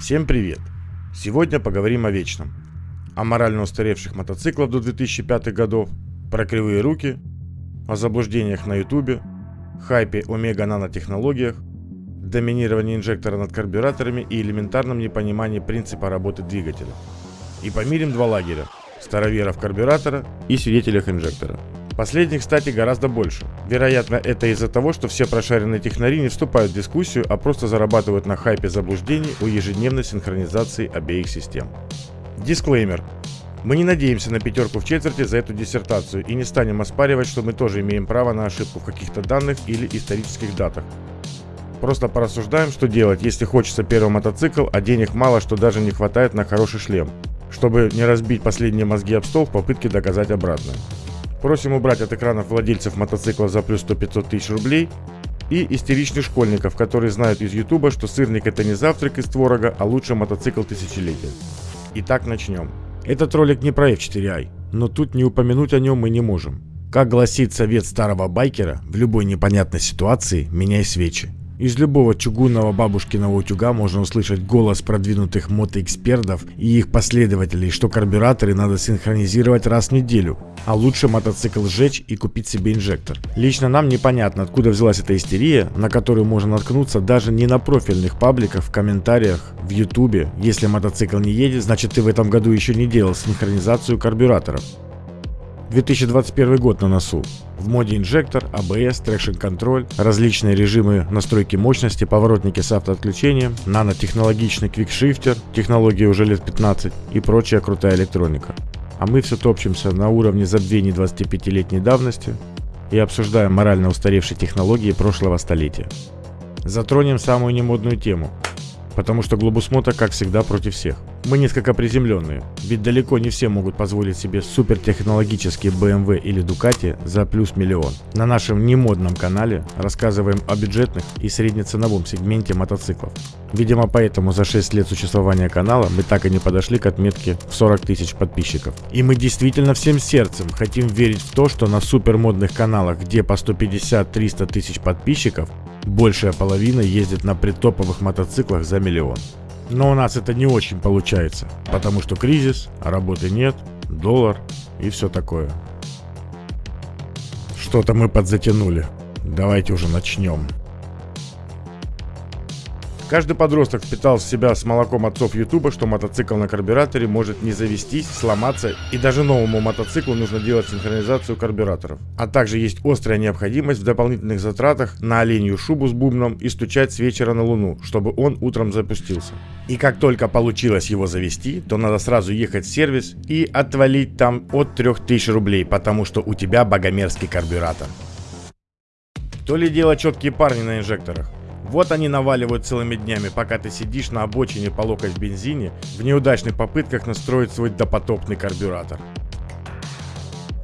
Всем привет! Сегодня поговорим о вечном. О морально устаревших мотоциклах до 2005 годов, про кривые руки, о заблуждениях на ютубе, хайпе омега нанотехнологиях, доминировании инжектора над карбюраторами и элементарном непонимании принципа работы двигателя. И помирим два лагеря – староверов карбюратора и свидетелях инжектора. Последних, кстати, гораздо больше. Вероятно, это из-за того, что все прошаренные технари не вступают в дискуссию, а просто зарабатывают на хайпе заблуждений у ежедневной синхронизации обеих систем. Дисклеймер. Мы не надеемся на пятерку в четверти за эту диссертацию и не станем оспаривать, что мы тоже имеем право на ошибку в каких-то данных или исторических датах. Просто порассуждаем, что делать, если хочется первый мотоцикл, а денег мало, что даже не хватает на хороший шлем, чтобы не разбить последние мозги об стол в попытке доказать обратное. Просим убрать от экранов владельцев мотоцикла за плюс 100-500 тысяч рублей и истеричных школьников, которые знают из ютуба, что сырник это не завтрак из творога, а лучший мотоцикл тысячелетия. Итак, начнем. Этот ролик не про F4i, но тут не упомянуть о нем мы не можем. Как гласит совет старого байкера, в любой непонятной ситуации меняй свечи. Из любого чугунного бабушкиного утюга можно услышать голос продвинутых мотоэкспертов и их последователей, что карбюраторы надо синхронизировать раз в неделю, а лучше мотоцикл сжечь и купить себе инжектор. Лично нам непонятно, откуда взялась эта истерия, на которую можно наткнуться даже не на профильных пабликах, в комментариях, в ютубе. Если мотоцикл не едет, значит ты в этом году еще не делал синхронизацию карбюраторов. 2021 год на носу. В моде инжектор, ABS, traction контроль, различные режимы настройки мощности, поворотники с автоотключением, нанотехнологичный quickshifter, технологии уже лет 15 и прочая крутая электроника. А мы все топчемся на уровне забвений 25-летней давности и обсуждаем морально устаревшие технологии прошлого столетия. Затронем самую немодную тему, потому что Глобус Мото, как всегда, против всех. Мы несколько приземленные, ведь далеко не все могут позволить себе супертехнологические BMW или Ducati за плюс миллион. На нашем немодном канале рассказываем о бюджетных и среднеценовом сегменте мотоциклов. Видимо поэтому за 6 лет существования канала мы так и не подошли к отметке в 40 тысяч подписчиков. И мы действительно всем сердцем хотим верить в то, что на супермодных каналах, где по 150-300 тысяч подписчиков, большая половина ездит на притоповых мотоциклах за миллион. Но у нас это не очень получается, потому что кризис, а работы нет, доллар и все такое. Что-то мы подзатянули. Давайте уже начнем. Каждый подросток впитал в себя с молоком отцов Ютуба, что мотоцикл на карбюраторе может не завестись, сломаться, и даже новому мотоциклу нужно делать синхронизацию карбюраторов. А также есть острая необходимость в дополнительных затратах на оленью шубу с бубном и стучать с вечера на луну, чтобы он утром запустился. И как только получилось его завести, то надо сразу ехать в сервис и отвалить там от 3000 рублей, потому что у тебя богомерзкий карбюратор. То ли дело четкие парни на инжекторах. Вот они наваливают целыми днями, пока ты сидишь на обочине по локоть в бензине, в неудачных попытках настроить свой допотопный карбюратор.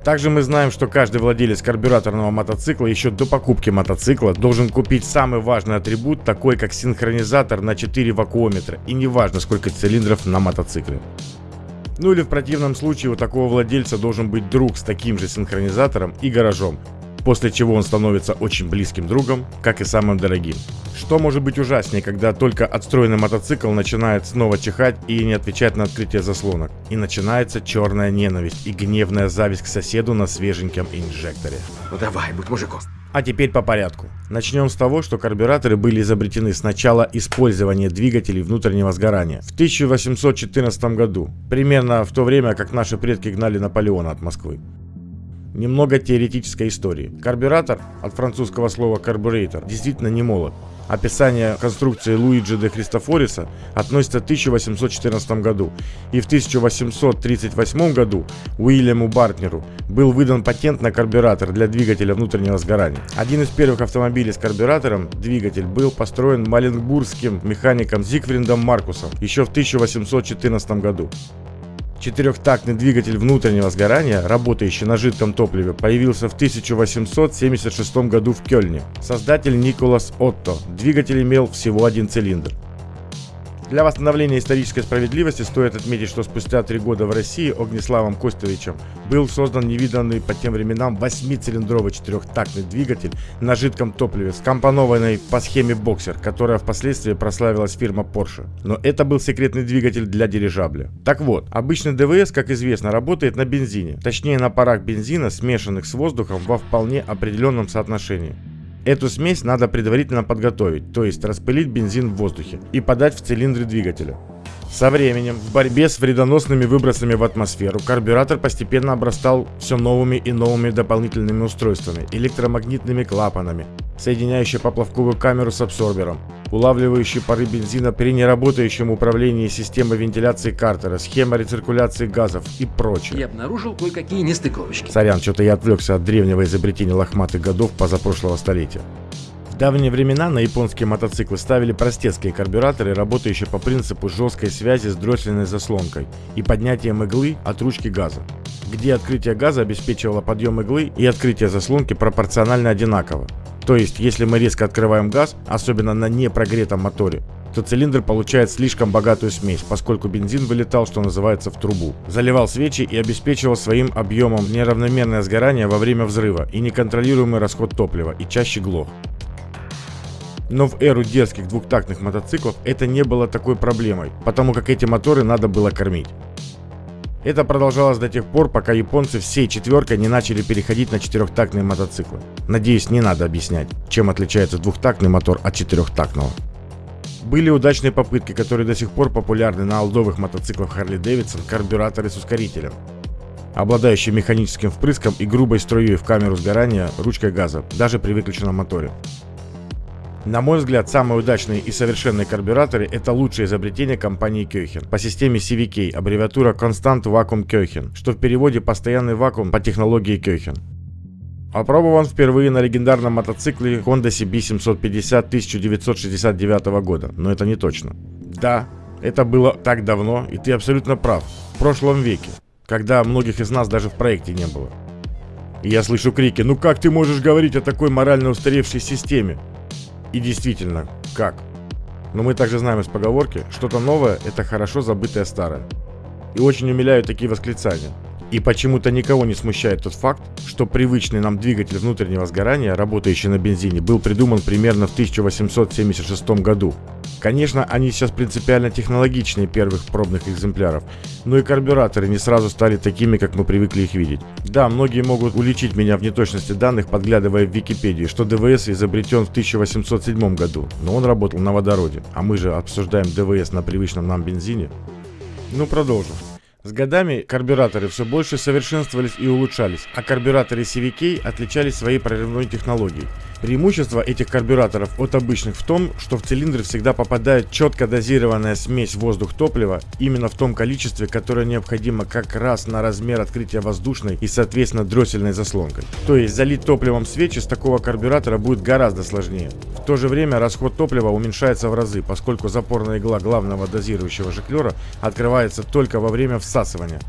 Также мы знаем, что каждый владелец карбюраторного мотоцикла еще до покупки мотоцикла должен купить самый важный атрибут, такой как синхронизатор на 4 вакуометра, и неважно сколько цилиндров на мотоцикле. Ну или в противном случае у такого владельца должен быть друг с таким же синхронизатором и гаражом, после чего он становится очень близким другом, как и самым дорогим. Что может быть ужаснее, когда только отстроенный мотоцикл начинает снова чихать и не отвечать на открытие заслонок. И начинается черная ненависть и гневная зависть к соседу на свеженьком инжекторе. Ну давай, будь мужиком. А теперь по порядку. Начнем с того, что карбюраторы были изобретены с начала использования двигателей внутреннего сгорания в 1814 году, примерно в то время, как наши предки гнали Наполеона от Москвы. Немного теоретической истории. Карбюратор, от французского слова карбюрейтор, действительно не молод. Описание конструкции Луиджи де Христофориса относится к 1814 году, и в 1838 году Уильяму Бартнеру был выдан патент на карбюратор для двигателя внутреннего сгорания. Один из первых автомобилей с карбюратором, двигатель, был построен маленбургским механиком Зигфриндом Маркусом еще в 1814 году. Четырехтактный двигатель внутреннего сгорания, работающий на жидком топливе, появился в 1876 году в Кёльне. Создатель Николас Отто. Двигатель имел всего один цилиндр. Для восстановления исторической справедливости стоит отметить, что спустя три года в России Огнеславом Костовичем был создан невиданный по тем временам 8-цилиндровый четырехтактный двигатель на жидком топливе, скомпонованный по схеме боксер, которая впоследствии прославилась фирма Porsche. Но это был секретный двигатель для дирижабля. Так вот, обычный ДВС, как известно, работает на бензине, точнее на парах бензина, смешанных с воздухом во вполне определенном соотношении. Эту смесь надо предварительно подготовить, то есть распылить бензин в воздухе и подать в цилиндры двигателя. Со временем, в борьбе с вредоносными выбросами в атмосферу, карбюратор постепенно обрастал все новыми и новыми дополнительными устройствами, электромагнитными клапанами, соединяющие поплавковую камеру с абсорбером, улавливающий пары бензина при неработающем управлении системой вентиляции картера, схема рециркуляции газов и прочее. Я обнаружил кое-какие нестыковочки. Сорян, что-то я отвлекся от древнего изобретения лохматых годов позапрошлого столетия давние времена на японские мотоциклы ставили простецкие карбюраторы, работающие по принципу жесткой связи с дроссельной заслонкой и поднятием иглы от ручки газа, где открытие газа обеспечивало подъем иглы и открытие заслонки пропорционально одинаково. То есть, если мы резко открываем газ, особенно на непрогретом моторе, то цилиндр получает слишком богатую смесь, поскольку бензин вылетал, что называется, в трубу. Заливал свечи и обеспечивал своим объемом неравномерное сгорание во время взрыва и неконтролируемый расход топлива, и чаще глох. Но в эру детских двухтактных мотоциклов это не было такой проблемой, потому как эти моторы надо было кормить. Это продолжалось до тех пор, пока японцы всей четверкой не начали переходить на четырехтактные мотоциклы. Надеюсь, не надо объяснять, чем отличается двухтактный мотор от четырехтактного. Были удачные попытки, которые до сих пор популярны на алдовых мотоциклах Harley Davidson, карбюраторы с ускорителем, обладающие механическим впрыском и грубой струей в камеру сгорания ручкой газа, даже при выключенном моторе. На мой взгляд, самые удачные и совершенные карбюраторы – это лучшее изобретение компании Köchen по системе CVK, аббревиатура Constant Vacuum Köchen, что в переводе «постоянный вакуум» по технологии Köchen. Опробован впервые на легендарном мотоцикле Honda CB750 1969 года, но это не точно. Да, это было так давно, и ты абсолютно прав, в прошлом веке, когда многих из нас даже в проекте не было. Я слышу крики «Ну как ты можешь говорить о такой морально устаревшей системе? И действительно, как? Но мы также знаем из поговорки, что-то новое – это хорошо забытое старое. И очень умиляют такие восклицания. И почему-то никого не смущает тот факт, что привычный нам двигатель внутреннего сгорания, работающий на бензине, был придуман примерно в 1876 году. Конечно, они сейчас принципиально технологичнее первых пробных экземпляров, но и карбюраторы не сразу стали такими, как мы привыкли их видеть. Да, многие могут уличить меня в неточности данных, подглядывая в Википедию, что ДВС изобретен в 1807 году, но он работал на водороде, а мы же обсуждаем ДВС на привычном нам бензине. Ну, продолжим. С годами карбюраторы все больше совершенствовались и улучшались, а карбюраторы CVK отличались своей прорывной технологией. Преимущество этих карбюраторов от обычных в том, что в цилиндры всегда попадает четко дозированная смесь воздух-топлива именно в том количестве, которое необходимо как раз на размер открытия воздушной и соответственно дроссельной заслонкой. То есть залить топливом свечи с такого карбюратора будет гораздо сложнее. В то же время расход топлива уменьшается в разы, поскольку запорная игла главного дозирующего жиклера открывается только во время всасывания.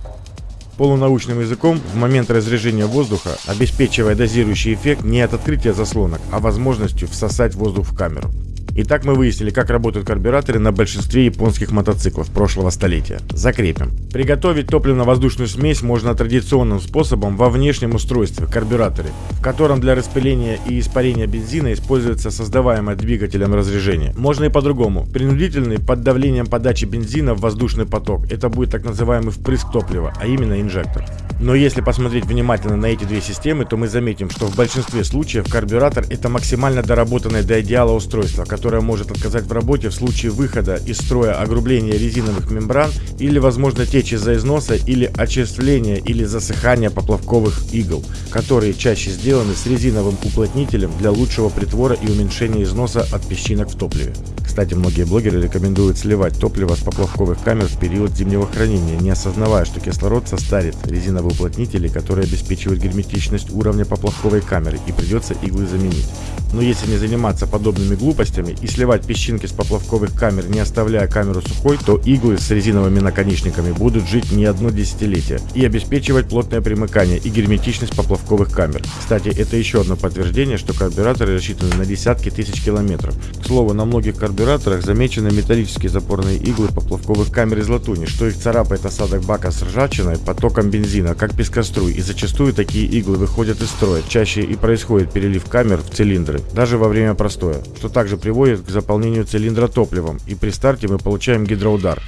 Полунаучным языком, в момент разрежения воздуха, обеспечивая дозирующий эффект не от открытия заслонок, а возможностью всосать воздух в камеру. Итак, мы выяснили, как работают карбюраторы на большинстве японских мотоциклов прошлого столетия. Закрепим. Приготовить топливно-воздушную смесь можно традиционным способом во внешнем устройстве – карбюраторе, в котором для распыления и испарения бензина используется создаваемое двигателем разрежение. Можно и по-другому. Принудительный под давлением подачи бензина в воздушный поток – это будет так называемый впрыск топлива, а именно инжектор. Но если посмотреть внимательно на эти две системы, то мы заметим, что в большинстве случаев карбюратор – это максимально доработанное до идеала устройство, которое может отказать в работе в случае выхода из строя огрубления резиновых мембран или, возможно, течь из-за износа или очерствления или засыхания поплавковых игл, которые чаще сделаны с резиновым уплотнителем для лучшего притвора и уменьшения износа от песчинок в топливе. Кстати, многие блогеры рекомендуют сливать топливо с поплавковых камер в период зимнего хранения, не осознавая, что кислород состарит резиновый уплотнители, которые обеспечивают герметичность уровня поплавковой камеры и придется иглы заменить. Но если не заниматься подобными глупостями и сливать песчинки с поплавковых камер, не оставляя камеру сухой, то иглы с резиновыми наконечниками будут жить не одно десятилетие и обеспечивать плотное примыкание и герметичность поплавковых камер. Кстати, это еще одно подтверждение, что карбюраторы рассчитаны на десятки тысяч километров. К слову, на многих карбюраторах замечены металлические запорные иглы поплавковых камер из латуни, что их царапает осадок бака с ржавчиной потоком бензина, как пескоструй, и зачастую такие иглы выходят из строя. Чаще и происходит перелив камер в цилиндры, даже во время простоя, что также приводит к заполнению цилиндра топливом, и при старте мы получаем гидроудар,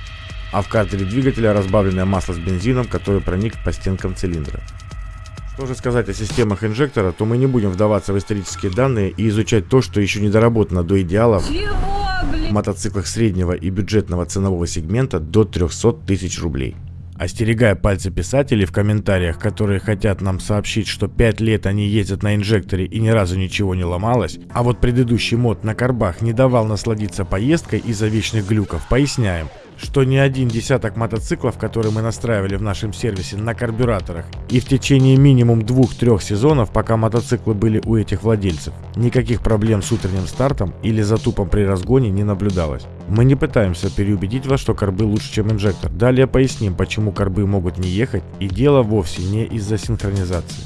а в картере двигателя разбавленное масло с бензином, который проник по стенкам цилиндра. Что же сказать о системах инжектора, то мы не будем вдаваться в исторические данные и изучать то, что еще не доработано до идеалов в мотоциклах среднего и бюджетного ценового сегмента до 300 тысяч рублей. Остерегая пальцы писателей в комментариях, которые хотят нам сообщить, что 5 лет они ездят на инжекторе и ни разу ничего не ломалось, а вот предыдущий мод на карбах не давал насладиться поездкой из-за вечных глюков, поясняем – что ни один десяток мотоциклов, которые мы настраивали в нашем сервисе на карбюраторах, и в течение минимум двух-трех сезонов, пока мотоциклы были у этих владельцев, никаких проблем с утренним стартом или затупом при разгоне не наблюдалось. Мы не пытаемся переубедить вас, что карбы лучше, чем инжектор. Далее поясним, почему карбы могут не ехать, и дело вовсе не из-за синхронизации.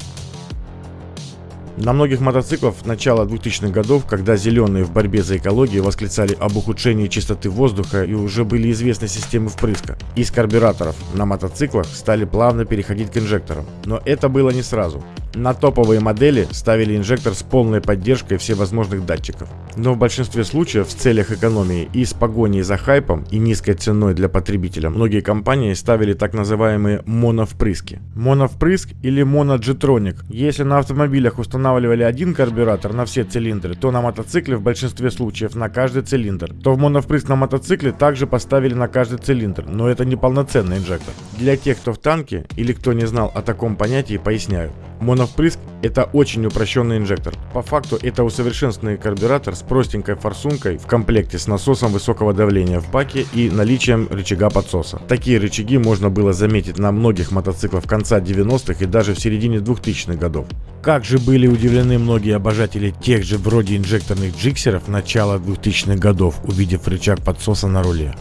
На многих мотоциклах начала 2000-х годов, когда зеленые в борьбе за экологию восклицали об ухудшении чистоты воздуха и уже были известны системы впрыска, из карбюраторов на мотоциклах стали плавно переходить к инжекторам. Но это было не сразу. На топовые модели ставили инжектор с полной поддержкой всевозможных датчиков. Но в большинстве случаев в целях экономии и с погоней за хайпом и низкой ценой для потребителя многие компании ставили так называемые моновпрыски. Моновпрыск или моноджетроник. Если на автомобилях устанавливали один карбюратор на все цилиндры, то на мотоцикле в большинстве случаев на каждый цилиндр. То в моновпрыск на мотоцикле также поставили на каждый цилиндр, но это не полноценный инжектор. Для тех, кто в танке или кто не знал о таком понятии, поясняю. Моновпрыск – это очень упрощенный инжектор. По факту это усовершенствованный карбюратор с простенькой форсункой в комплекте с насосом высокого давления в баке и наличием рычага подсоса. Такие рычаги можно было заметить на многих мотоциклах конца 90-х и даже в середине 2000-х годов. Как же были удивлены многие обожатели тех же вроде инжекторных джиксеров начала 2000-х годов, увидев рычаг подсоса на руле.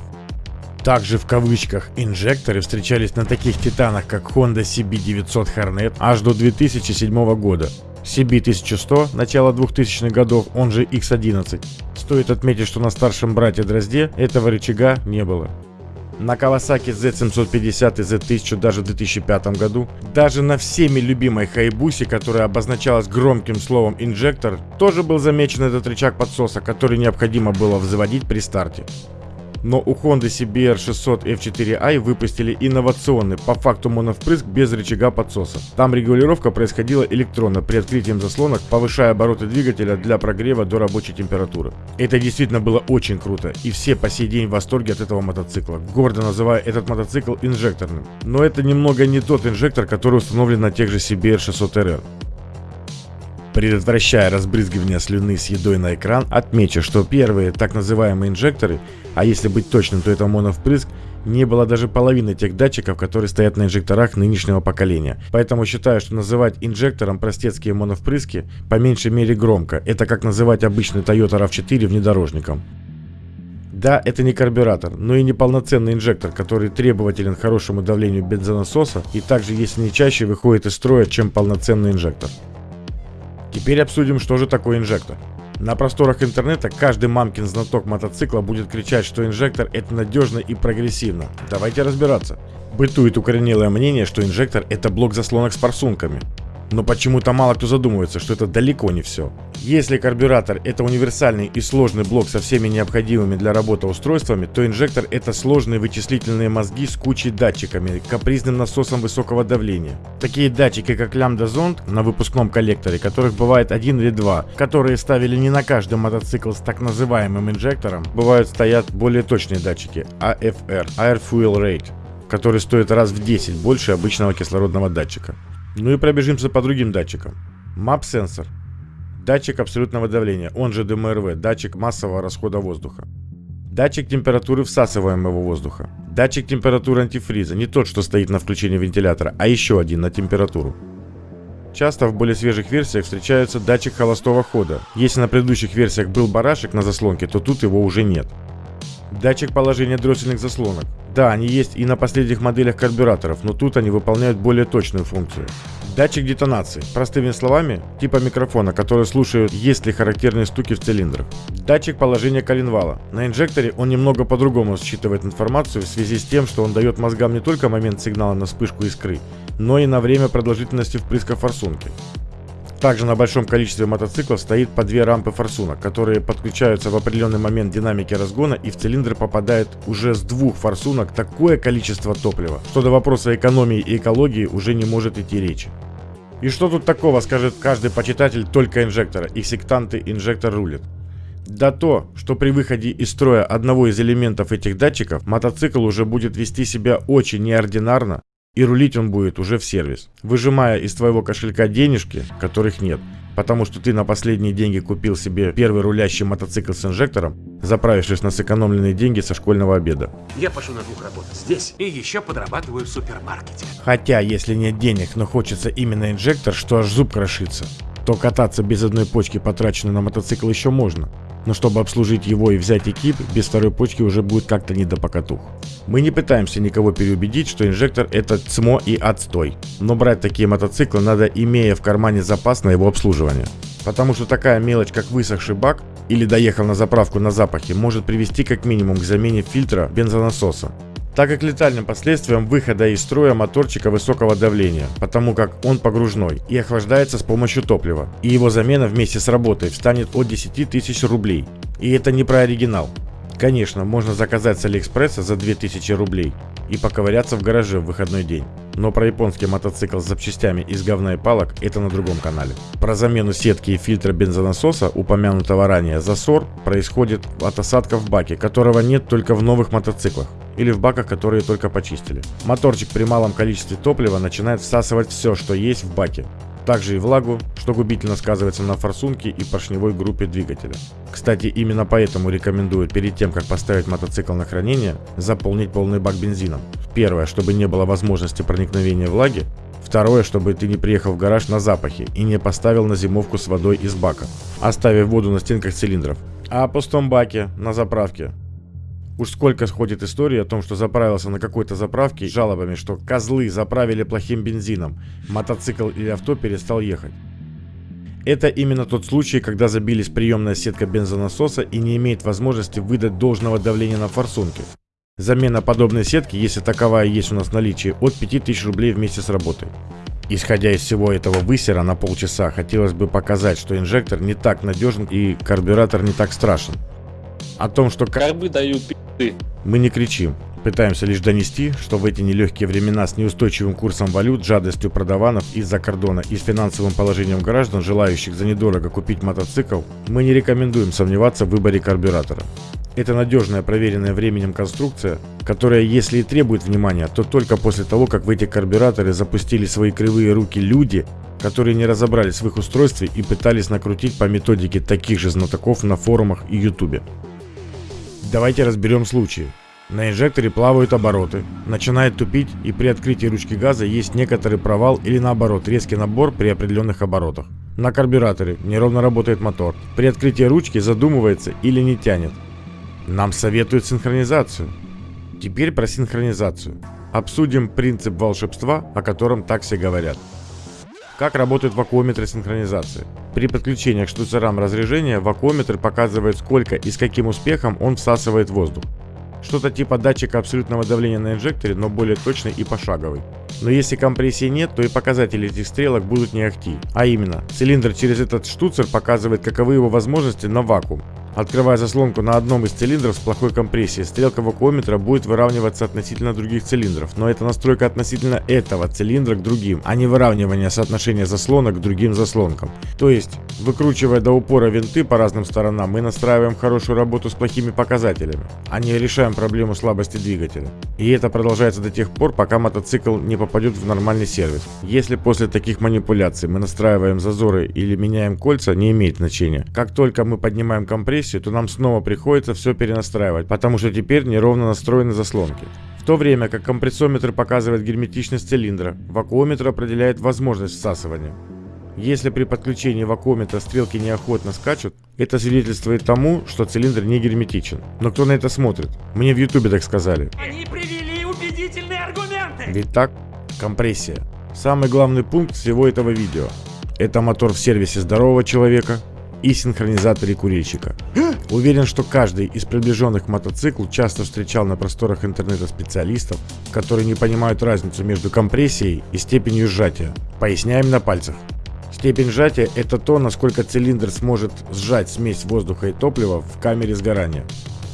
Также в кавычках инжекторы встречались на таких титанах, как Honda CB900 Hornet аж до 2007 года. CB1100 начала 2000-х годов, он же X11. Стоит отметить, что на старшем брате Дрозде этого рычага не было. На Kawasaki Z750 и Z1000 даже в 2005 году. Даже на всеми любимой Хайбусе, которая обозначалась громким словом инжектор, тоже был замечен этот рычаг подсоса, который необходимо было взводить при старте. Но у Honda CBR 600 F4i выпустили инновационный, по факту моновпрыск без рычага подсоса. Там регулировка происходила электронно при открытии заслонок, повышая обороты двигателя для прогрева до рабочей температуры. Это действительно было очень круто, и все по сей день в восторге от этого мотоцикла, гордо называя этот мотоцикл инжекторным. Но это немного не тот инжектор, который установлен на тех же CBR 600RR. Предотвращая разбрызгивание слюны с едой на экран, отмечу, что первые так называемые инжекторы, а если быть точным, то это моновпрыск, не было даже половины тех датчиков, которые стоят на инжекторах нынешнего поколения. Поэтому считаю, что называть инжектором простецкие моновпрыски по меньшей мере громко. Это как называть обычный Toyota RAV4 внедорожником. Да, это не карбюратор, но и не полноценный инжектор, который требователен к хорошему давлению бензонасоса и также, если не чаще, выходит из строя, чем полноценный инжектор. Теперь обсудим, что же такое инжектор. На просторах интернета каждый мамкин знаток мотоцикла будет кричать, что инжектор это надежно и прогрессивно. Давайте разбираться. Бытует укоренелое мнение, что инжектор это блок заслонок с форсунками. Но почему-то мало кто задумывается, что это далеко не все. Если карбюратор это универсальный и сложный блок со всеми необходимыми для работы устройствами, то инжектор это сложные вычислительные мозги с кучей датчиками, капризным насосом высокого давления. Такие датчики как лямбда-зонд на выпускном коллекторе, которых бывает один или два, которые ставили не на каждый мотоцикл с так называемым инжектором, бывают стоят более точные датчики AFR, Air Fuel Rate, которые стоят раз в 10 больше обычного кислородного датчика. Ну и пробежимся по другим датчикам. MAP-сенсор. Датчик абсолютного давления, он же ДМРВ, датчик массового расхода воздуха. Датчик температуры всасываемого воздуха. Датчик температуры антифриза, не тот, что стоит на включении вентилятора, а еще один на температуру. Часто в более свежих версиях встречается датчик холостого хода. Если на предыдущих версиях был барашек на заслонке, то тут его уже нет. Датчик положения дроссельных заслонок. Да, они есть и на последних моделях карбюраторов, но тут они выполняют более точную функцию. Датчик детонации. Простыми словами, типа микрофона, который слушает, есть ли характерные стуки в цилиндрах. Датчик положения коленвала. На инжекторе он немного по-другому считывает информацию в связи с тем, что он дает мозгам не только момент сигнала на вспышку искры, но и на время продолжительности впрыска форсунки. Также на большом количестве мотоциклов стоит по две рампы форсунок, которые подключаются в определенный момент динамики разгона и в цилиндр попадает уже с двух форсунок такое количество топлива, что до вопроса экономии и экологии уже не может идти речи. И что тут такого, скажет каждый почитатель только инжектора, и сектанты инжектор рулит. Да то, что при выходе из строя одного из элементов этих датчиков, мотоцикл уже будет вести себя очень неординарно, и рулить он будет уже в сервис, выжимая из твоего кошелька денежки, которых нет, потому что ты на последние деньги купил себе первый рулящий мотоцикл с инжектором, заправившись на сэкономленные деньги со школьного обеда. Я пошел на двух работать здесь и еще подрабатываю в супермаркете. Хотя, если нет денег, но хочется именно инжектор, что аж зуб крошится, то кататься без одной почки, потраченной на мотоцикл, еще можно но чтобы обслужить его и взять экип, без второй почки уже будет как-то не до покатух. Мы не пытаемся никого переубедить, что инжектор это цмо и отстой, но брать такие мотоциклы надо, имея в кармане запас на его обслуживание. Потому что такая мелочь, как высохший бак или доехал на заправку на запахе, может привести как минимум к замене фильтра бензонасоса, так как летальным последствием выхода из строя моторчика высокого давления, потому как он погружной и охлаждается с помощью топлива, и его замена вместе с работой встанет от 10 тысяч рублей. И это не про оригинал. Конечно, можно заказать с Алиэкспресса за 2000 рублей и поковыряться в гараже в выходной день. Но про японский мотоцикл с запчастями из говна и палок это на другом канале. Про замену сетки и фильтра бензонасоса, упомянутого ранее засор, происходит от осадка в баке, которого нет только в новых мотоциклах или в баках, которые только почистили. Моторчик при малом количестве топлива начинает всасывать все, что есть в баке, также и влагу, что губительно сказывается на форсунке и поршневой группе двигателя. Кстати, именно поэтому рекомендую перед тем, как поставить мотоцикл на хранение, заполнить полный бак бензином. Первое, чтобы не было возможности проникновения влаги. Второе, чтобы ты не приехал в гараж на запахе и не поставил на зимовку с водой из бака, оставив воду на стенках цилиндров. А о пустом баке на заправке Уж сколько сходит истории о том, что заправился на какой-то заправке с жалобами, что козлы заправили плохим бензином, мотоцикл или авто перестал ехать. Это именно тот случай, когда забились приемная сетка бензонасоса и не имеет возможности выдать должного давления на форсунке. Замена подобной сетки, если таковая есть у нас в наличии, от 5000 рублей вместе с работой. Исходя из всего этого высера на полчаса, хотелось бы показать, что инжектор не так надежен и карбюратор не так страшен. О том, что карбы дают пи***ы. Мы не кричим. Пытаемся лишь донести, что в эти нелегкие времена с неустойчивым курсом валют, жадностью продаванов из-за кордона и с финансовым положением граждан, желающих за недорого купить мотоцикл, мы не рекомендуем сомневаться в выборе карбюратора. Это надежная, проверенная временем конструкция, которая, если и требует внимания, то только после того, как в эти карбюраторы запустили свои кривые руки люди, которые не разобрались в их устройстве и пытались накрутить по методике таких же знатоков на форумах и ютубе. Давайте разберем случаи. На инжекторе плавают обороты, начинает тупить и при открытии ручки газа есть некоторый провал или наоборот резкий набор при определенных оборотах. На карбюраторе неровно работает мотор. При открытии ручки задумывается или не тянет. Нам советуют синхронизацию. Теперь про синхронизацию. Обсудим принцип волшебства, о котором так все говорят. Как работают вакуометры синхронизации? При подключении к штуцерам разрежения вакуометр показывает сколько и с каким успехом он всасывает воздух. Что-то типа датчика абсолютного давления на инжекторе, но более точный и пошаговый. Но если компрессии нет, то и показатели этих стрелок будут не ахти. А именно, цилиндр через этот штуцер показывает каковы его возможности на вакуум, Открывая заслонку на одном из цилиндров с плохой компрессией, стрелка вакуометра будет выравниваться относительно других цилиндров, но это настройка относительно этого цилиндра к другим, а не выравнивание соотношения заслонок к другим заслонкам. То есть, выкручивая до упора винты по разным сторонам, мы настраиваем хорошую работу с плохими показателями, а не решаем проблему слабости двигателя. И это продолжается до тех пор, пока мотоцикл не попадет в нормальный сервис. Если после таких манипуляций мы настраиваем зазоры или меняем кольца, не имеет значения. Как только мы поднимаем компрессию, сессию, то нам снова приходится все перенастраивать, потому что теперь неровно настроены заслонки. В то время как компрессометр показывает герметичность цилиндра, вакуометр определяет возможность всасывания. Если при подключении вакуометра стрелки неохотно скачут, это свидетельствует тому, что цилиндр не герметичен. Но кто на это смотрит? Мне в ютубе так сказали. Они привели Ведь так? Компрессия. Самый главный пункт всего этого видео. Это мотор в сервисе здорового человека и синхронизаторе курильщика. Уверен, что каждый из приближенных к мотоциклу часто встречал на просторах интернета специалистов, которые не понимают разницу между компрессией и степенью сжатия. Поясняем на пальцах. Степень сжатия – это то, насколько цилиндр сможет сжать смесь воздуха и топлива в камере сгорания.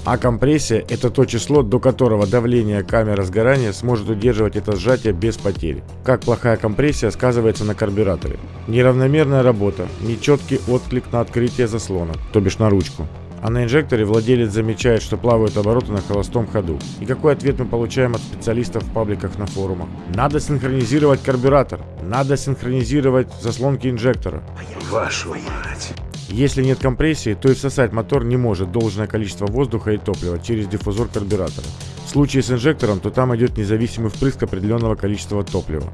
А компрессия – это то число, до которого давление камеры сгорания сможет удерживать это сжатие без потери. Как плохая компрессия сказывается на карбюраторе. Неравномерная работа, нечеткий отклик на открытие заслона, то бишь на ручку. А на инжекторе владелец замечает, что плавают обороты на холостом ходу. И какой ответ мы получаем от специалистов в пабликах на форумах? Надо синхронизировать карбюратор. Надо синхронизировать заслонки инжектора. Вашу мать. Если нет компрессии, то и всосать мотор не может должное количество воздуха и топлива через диффузор карбюратора. В случае с инжектором, то там идет независимый впрыск определенного количества топлива.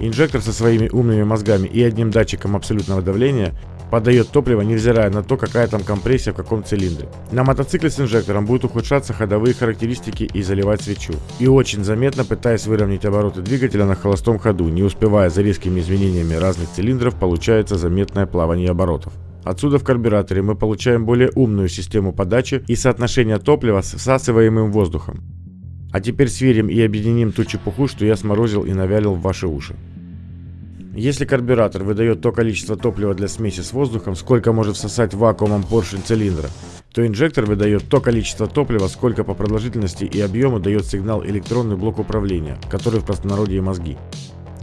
Инжектор со своими умными мозгами и одним датчиком абсолютного давления подает топливо, невзирая на то, какая там компрессия в каком цилиндре. На мотоцикле с инжектором будут ухудшаться ходовые характеристики и заливать свечу. И очень заметно пытаясь выровнять обороты двигателя на холостом ходу, не успевая за резкими изменениями разных цилиндров, получается заметное плавание оборотов. Отсюда в карбюраторе мы получаем более умную систему подачи и соотношение топлива с всасываемым воздухом. А теперь сверим и объединим ту чепуху, что я сморозил и навялил в ваши уши. Если карбюратор выдает то количество топлива для смеси с воздухом, сколько может всосать вакуумом поршень цилиндра, то инжектор выдает то количество топлива, сколько по продолжительности и объему дает сигнал электронный блок управления, который в простонародье мозги.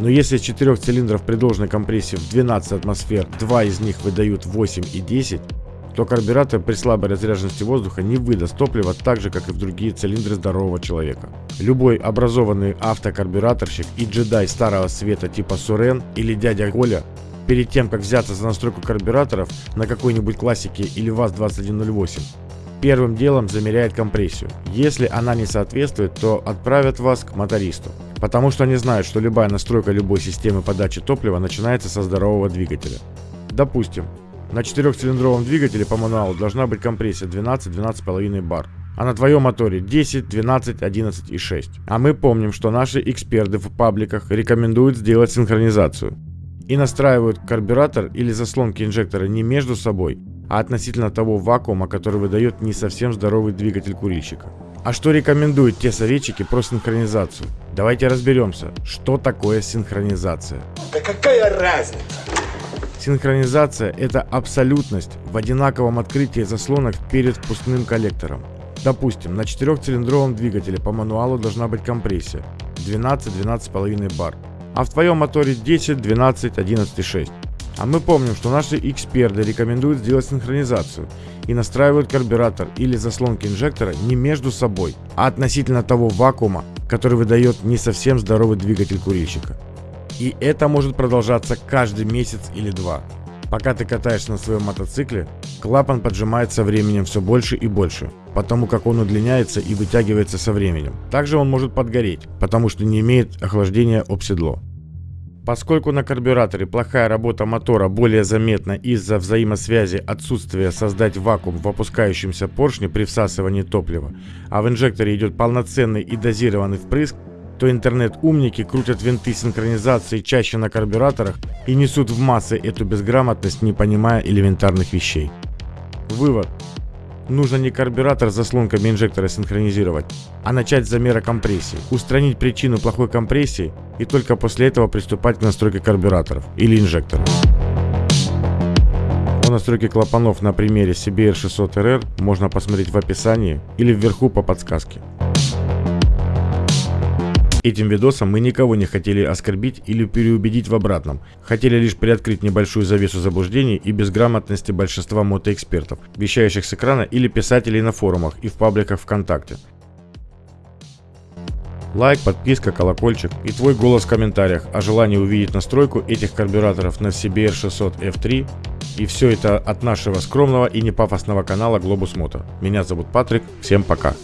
Но если из четырех цилиндров при должной компрессии в 12 атмосфер, два из них выдают 8 и 10, то карбюратор при слабой разряженности воздуха не выдаст топлива так же, как и в другие цилиндры здорового человека. Любой образованный автокарбюраторщик и джедай старого света типа Сурен или дядя Коля перед тем, как взяться за настройку карбюраторов на какой-нибудь классике или ВАЗ-2108, первым делом замеряет компрессию. Если она не соответствует, то отправят вас к мотористу. Потому что они знают, что любая настройка любой системы подачи топлива начинается со здорового двигателя. Допустим, на четырехцилиндровом двигателе по мануалу должна быть компрессия 12-12,5 бар. А на твоем моторе 10, 12, 11 и 6. А мы помним, что наши эксперты в пабликах рекомендуют сделать синхронизацию. И настраивают карбюратор или заслонки инжектора не между собой, а относительно того вакуума, который выдает не совсем здоровый двигатель курильщика. А что рекомендуют те советчики про синхронизацию? Давайте разберемся, что такое синхронизация. Да какая разница? Синхронизация – это абсолютность в одинаковом открытии заслонок перед впускным коллектором. Допустим, на четырехцилиндровом двигателе по мануалу должна быть компрессия 12-12,5 бар, а в твоем моторе 10, 12, 11,6. А мы помним, что наши эксперты рекомендуют сделать синхронизацию и настраивают карбюратор или заслонки инжектора не между собой, а относительно того вакуума, который выдает не совсем здоровый двигатель курильщика. И это может продолжаться каждый месяц или два. Пока ты катаешься на своем мотоцикле, клапан поджимает со временем все больше и больше, потому как он удлиняется и вытягивается со временем. Также он может подгореть, потому что не имеет охлаждения об седло. Поскольку на карбюраторе плохая работа мотора более заметна из-за взаимосвязи отсутствия создать вакуум в опускающемся поршне при всасывании топлива, а в инжекторе идет полноценный и дозированный впрыск, то интернет-умники крутят винты синхронизации чаще на карбюраторах и несут в массы эту безграмотность, не понимая элементарных вещей. Вывод. Нужно не карбюратор с заслонками инжектора синхронизировать, а начать с замера компрессии, устранить причину плохой компрессии и только после этого приступать к настройке карбюраторов или инжекторов. О настройке клапанов на примере CBR 600RR можно посмотреть в описании или вверху по подсказке. Этим видосом мы никого не хотели оскорбить или переубедить в обратном. Хотели лишь приоткрыть небольшую завесу заблуждений и безграмотности большинства мотоэкспертов, вещающих с экрана или писателей на форумах и в пабликах ВКонтакте. Лайк, подписка, колокольчик и твой голос в комментариях о желании увидеть настройку этих карбюраторов на CBR 600 F3. И все это от нашего скромного и непафосного канала Globus Moto. Меня зовут Патрик, всем пока.